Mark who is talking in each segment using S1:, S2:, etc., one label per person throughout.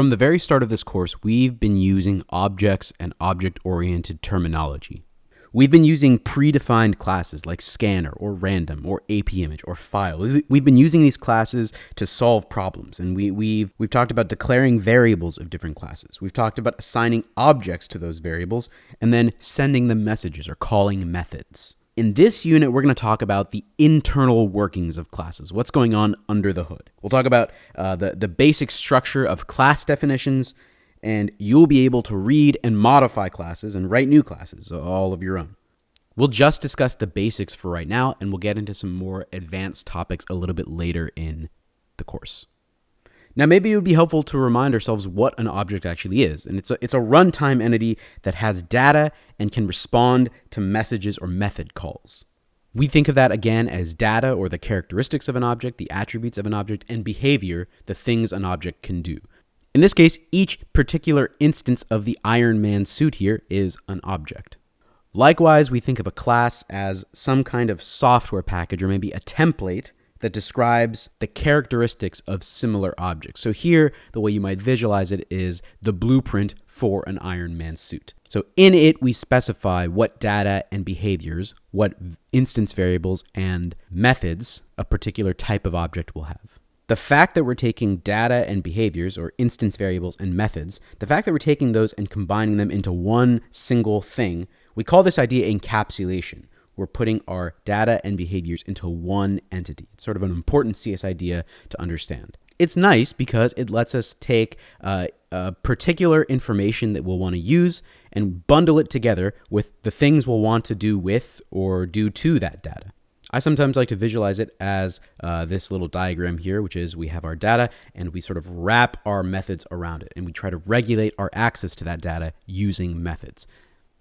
S1: From the very start of this course, we've been using objects and object-oriented terminology. We've been using predefined classes like scanner or random or AP image or file. We've been using these classes to solve problems, and we, we've we've talked about declaring variables of different classes. We've talked about assigning objects to those variables and then sending them messages or calling methods. In this unit, we're going to talk about the internal workings of classes, what's going on under the hood. We'll talk about uh, the, the basic structure of class definitions, and you'll be able to read and modify classes and write new classes, all of your own. We'll just discuss the basics for right now, and we'll get into some more advanced topics a little bit later in the course. Now, maybe it would be helpful to remind ourselves what an object actually is. And it's a, it's a runtime entity that has data and can respond to messages or method calls. We think of that again as data or the characteristics of an object, the attributes of an object, and behavior, the things an object can do. In this case, each particular instance of the Iron Man suit here is an object. Likewise, we think of a class as some kind of software package or maybe a template that describes the characteristics of similar objects. So here, the way you might visualize it is the blueprint for an Iron Man suit. So in it, we specify what data and behaviors, what instance variables and methods a particular type of object will have. The fact that we're taking data and behaviors, or instance variables and methods, the fact that we're taking those and combining them into one single thing, we call this idea encapsulation we're putting our data and behaviors into one entity. It's sort of an important CS idea to understand. It's nice because it lets us take uh, a particular information that we'll want to use and bundle it together with the things we'll want to do with or do to that data. I sometimes like to visualize it as uh, this little diagram here, which is we have our data and we sort of wrap our methods around it and we try to regulate our access to that data using methods.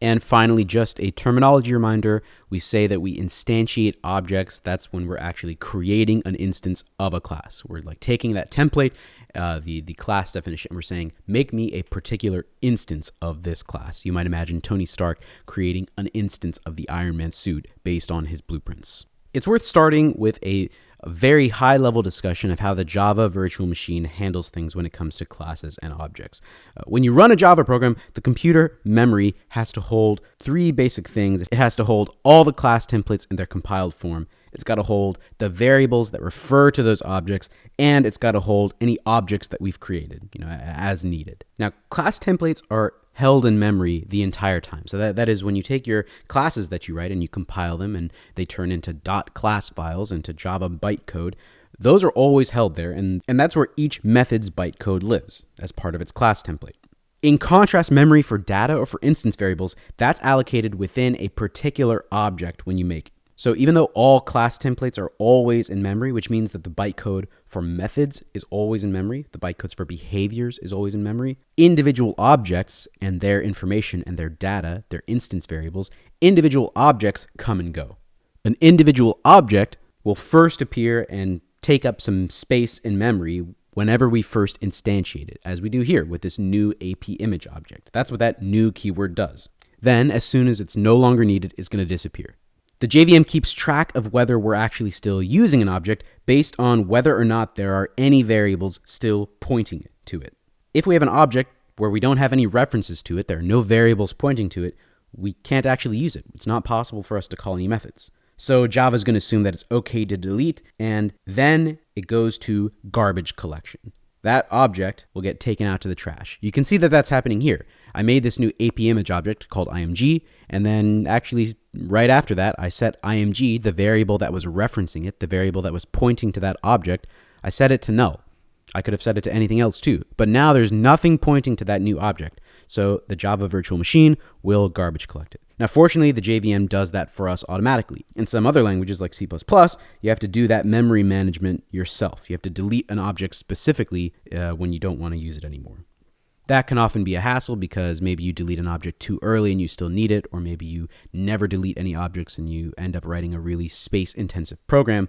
S1: And finally, just a terminology reminder, we say that we instantiate objects. That's when we're actually creating an instance of a class. We're like taking that template, uh, the, the class definition, and we're saying, make me a particular instance of this class. You might imagine Tony Stark creating an instance of the Iron Man suit based on his blueprints. It's worth starting with a a very high level discussion of how the Java virtual machine handles things when it comes to classes and objects. Uh, when you run a Java program, the computer memory has to hold three basic things. It has to hold all the class templates in their compiled form. It's got to hold the variables that refer to those objects, and it's got to hold any objects that we've created, you know, as needed. Now, class templates are held in memory the entire time. So that, that is when you take your classes that you write and you compile them and they turn into .class files into Java bytecode, those are always held there and, and that's where each method's bytecode lives as part of its class template. In contrast, memory for data or for instance variables, that's allocated within a particular object when you make so even though all class templates are always in memory, which means that the bytecode for methods is always in memory, the bytecodes for behaviors is always in memory, individual objects and their information and their data, their instance variables, individual objects come and go. An individual object will first appear and take up some space in memory whenever we first instantiate it, as we do here with this new AP image object. That's what that new keyword does. Then, as soon as it's no longer needed, it's going to disappear. The JVM keeps track of whether we're actually still using an object based on whether or not there are any variables still pointing to it. If we have an object where we don't have any references to it, there are no variables pointing to it, we can't actually use it. It's not possible for us to call any methods. So Java is going to assume that it's okay to delete, and then it goes to garbage collection. That object will get taken out to the trash. You can see that that's happening here. I made this new AP image object called img, and then actually right after that, I set img, the variable that was referencing it, the variable that was pointing to that object, I set it to null. I could have set it to anything else too, but now there's nothing pointing to that new object. So the Java virtual machine will garbage collect it. Now, fortunately, the JVM does that for us automatically. In some other languages like C++, you have to do that memory management yourself. You have to delete an object specifically uh, when you don't want to use it anymore. That can often be a hassle because maybe you delete an object too early and you still need it, or maybe you never delete any objects and you end up writing a really space intensive program.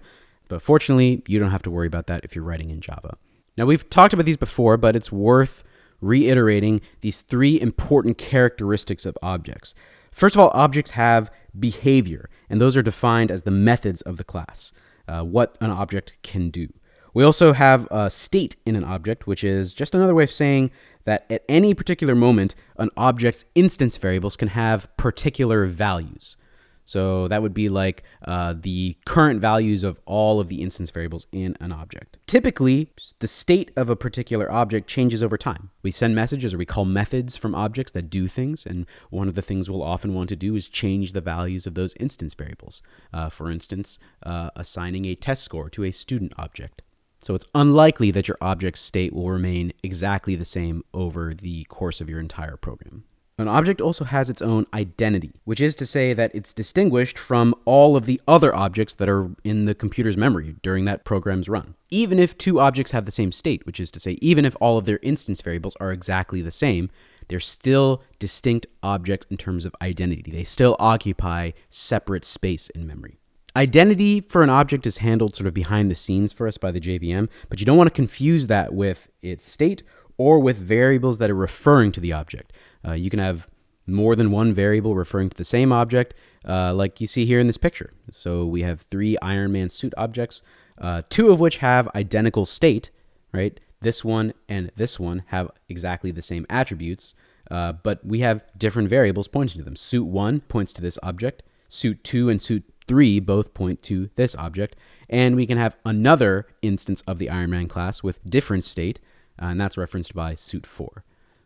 S1: But fortunately, you don't have to worry about that if you're writing in Java. Now, we've talked about these before, but it's worth reiterating these three important characteristics of objects. First of all, objects have behavior, and those are defined as the methods of the class, uh, what an object can do. We also have a state in an object, which is just another way of saying that at any particular moment, an object's instance variables can have particular values. So that would be like uh, the current values of all of the instance variables in an object. Typically, the state of a particular object changes over time. We send messages or we call methods from objects that do things, and one of the things we'll often want to do is change the values of those instance variables. Uh, for instance, uh, assigning a test score to a student object. So it's unlikely that your object's state will remain exactly the same over the course of your entire program. An object also has its own identity, which is to say that it's distinguished from all of the other objects that are in the computer's memory during that program's run. Even if two objects have the same state, which is to say, even if all of their instance variables are exactly the same, they're still distinct objects in terms of identity. They still occupy separate space in memory. Identity for an object is handled sort of behind the scenes for us by the JVM, but you don't want to confuse that with its state or with variables that are referring to the object. Uh, you can have more than one variable referring to the same object, uh, like you see here in this picture. So we have three Iron Man suit objects, uh, two of which have identical state, right? This one and this one have exactly the same attributes, uh, but we have different variables pointing to them. Suit 1 points to this object, suit 2 and suit 3 both point to this object, and we can have another instance of the Iron Man class with different state, uh, and that's referenced by suit 4.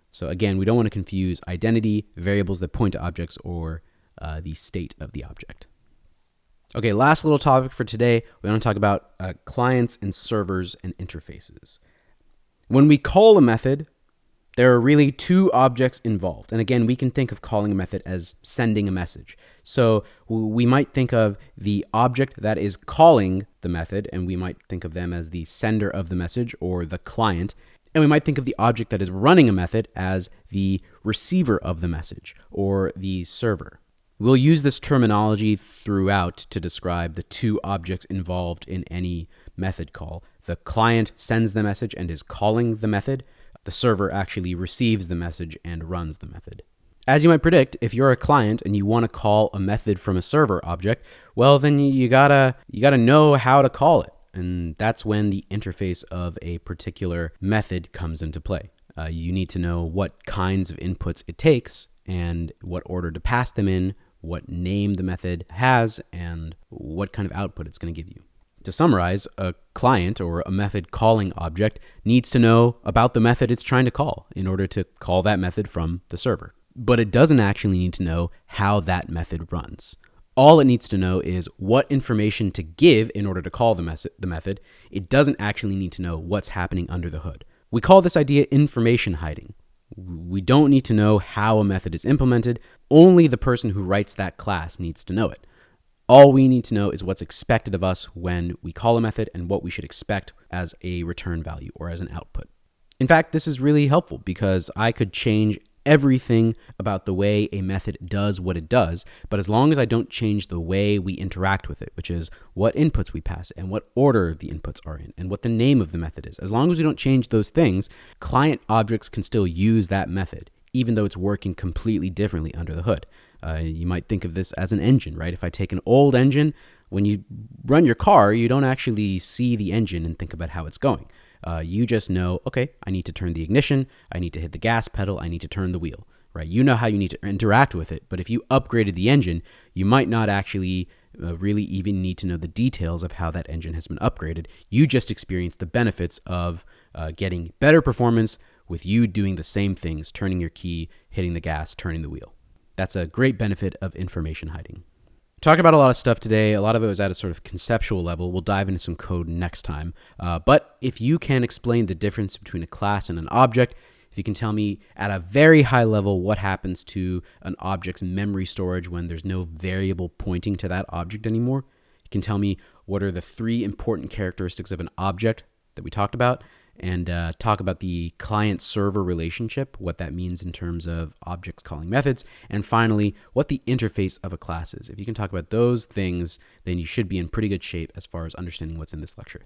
S1: So again, we don't want to confuse identity, variables that point to objects, or uh, the state of the object. Okay, last little topic for today. We want to talk about uh, clients and servers and interfaces. When we call a method, there are really two objects involved. And again, we can think of calling a method as sending a message. So we might think of the object that is calling the method, and we might think of them as the sender of the message or the client. And we might think of the object that is running a method as the receiver of the message or the server. We'll use this terminology throughout to describe the two objects involved in any method call. The client sends the message and is calling the method. The server actually receives the message and runs the method. As you might predict, if you're a client and you want to call a method from a server object, well then you gotta you gotta know how to call it. And that's when the interface of a particular method comes into play. Uh, you need to know what kinds of inputs it takes and what order to pass them in, what name the method has, and what kind of output it's going to give you. To summarize, a client or a method calling object needs to know about the method it's trying to call in order to call that method from the server. But it doesn't actually need to know how that method runs. All it needs to know is what information to give in order to call the, the method. It doesn't actually need to know what's happening under the hood. We call this idea information hiding. We don't need to know how a method is implemented. Only the person who writes that class needs to know it. All we need to know is what's expected of us when we call a method and what we should expect as a return value or as an output. In fact, this is really helpful because I could change everything about the way a method does what it does, but as long as I don't change the way we interact with it, which is what inputs we pass and what order the inputs are in and what the name of the method is, as long as we don't change those things, client objects can still use that method, even though it's working completely differently under the hood. Uh, you might think of this as an engine, right? If I take an old engine, when you run your car, you don't actually see the engine and think about how it's going. Uh, you just know, okay, I need to turn the ignition, I need to hit the gas pedal, I need to turn the wheel, right? You know how you need to interact with it. But if you upgraded the engine, you might not actually uh, really even need to know the details of how that engine has been upgraded. You just experience the benefits of uh, getting better performance with you doing the same things, turning your key, hitting the gas, turning the wheel. That's a great benefit of information hiding. Talked about a lot of stuff today. A lot of it was at a sort of conceptual level. We'll dive into some code next time. Uh, but if you can explain the difference between a class and an object, if you can tell me at a very high level what happens to an object's memory storage when there's no variable pointing to that object anymore, you can tell me what are the three important characteristics of an object that we talked about, and uh, talk about the client server relationship, what that means in terms of objects calling methods, and finally, what the interface of a class is. If you can talk about those things, then you should be in pretty good shape as far as understanding what's in this lecture.